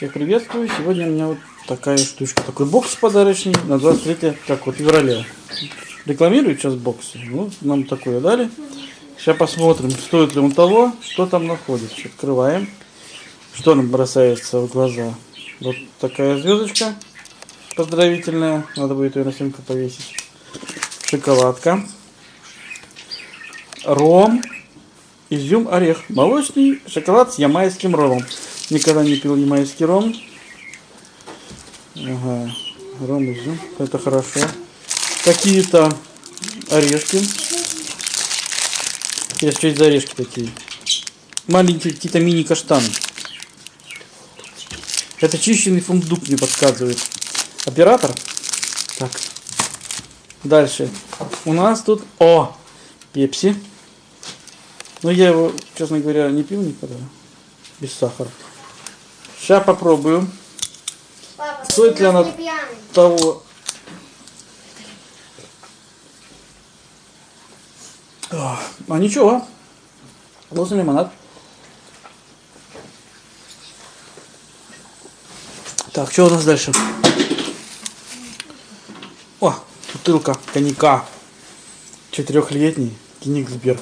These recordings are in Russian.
Всех приветствую. Сегодня у меня вот такая штучка. Такой бокс подарочный на 23 как вот февраля. Рекламируют сейчас боксы. Ну, нам такое дали. Сейчас посмотрим, стоит ли он того, что там находится. Открываем. Что нам бросается в глаза? Вот такая звездочка поздравительная. Надо будет ее на стенку повесить. Шоколадка. Ром. Изюм, орех. Молочный шоколад с ямайским ромом. Никогда не пил ямайский ром. Ага. Ром, изюм. Это хорошо. Какие-то орешки. Я что это за орешки такие? Маленькие какие-то мини-каштаны. Это чищенный фундук мне подсказывает. Оператор. Так. Дальше. У нас тут... О! Пепси. Но я его, честно говоря, не пил никогда. Без сахара. Сейчас попробую. Папа, Стоит ли она-. Того. А, а ничего. Вкусный лимонад. Так, что у нас дальше? О, бутылка коньяка. Четырехлетний Кенигсберг.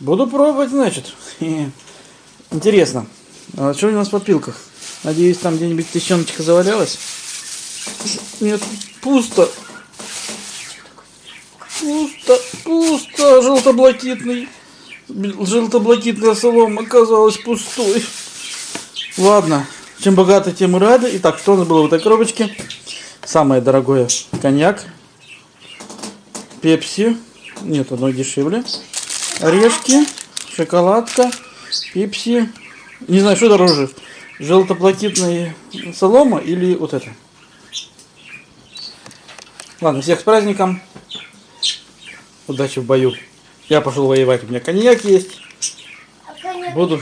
Буду пробовать, значит. Интересно. А что у нас в подпилках? Надеюсь, там где-нибудь тысячоночка завалялась? Нет, пусто. Пусто, пусто. Желтоблакитный. Желтоблакитная солома оказалась пустой. Ладно, чем богаты, тем и рады. Итак, что у нас было в этой коробочке? Самое дорогое коньяк. Пепси. Нет, одно дешевле. Орешки. Шоколадка. Пепси. Не знаю, что дороже. Желтоплакитная солома или вот это. Ладно, всех с праздником. Удачи в бою. Я пошел воевать. У меня коньяк есть. А Буду